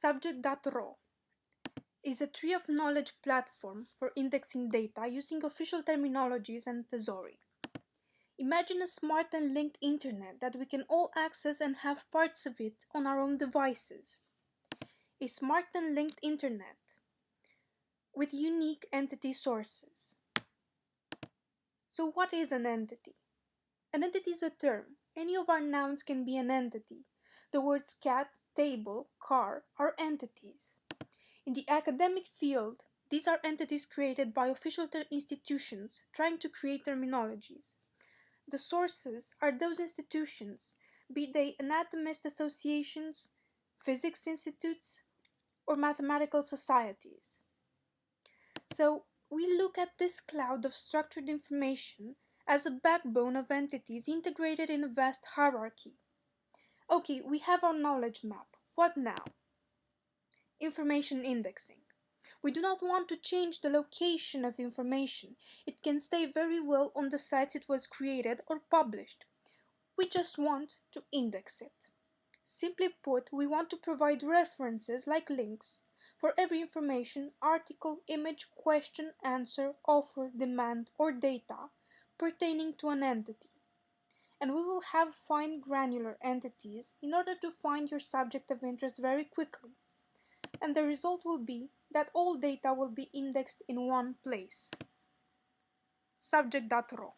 Subject.ro is a tree of knowledge platform for indexing data using official terminologies and thesauri. Imagine a smart and linked internet that we can all access and have parts of it on our own devices. A smart and linked internet with unique entity sources. So what is an entity? An entity is a term. Any of our nouns can be an entity. The words cat, table, car are entities. In the academic field, these are entities created by official institutions trying to create terminologies. The sources are those institutions, be they anatomist associations, physics institutes, or mathematical societies. So we look at this cloud of structured information as a backbone of entities integrated in a vast hierarchy. Okay, we have our knowledge map. What now? Information indexing. We do not want to change the location of information. It can stay very well on the sites it was created or published. We just want to index it. Simply put, we want to provide references like links for every information, article, image, question, answer, offer, demand, or data pertaining to an entity and we will have fine granular entities in order to find your subject of interest very quickly. And the result will be that all data will be indexed in one place. Subject.ro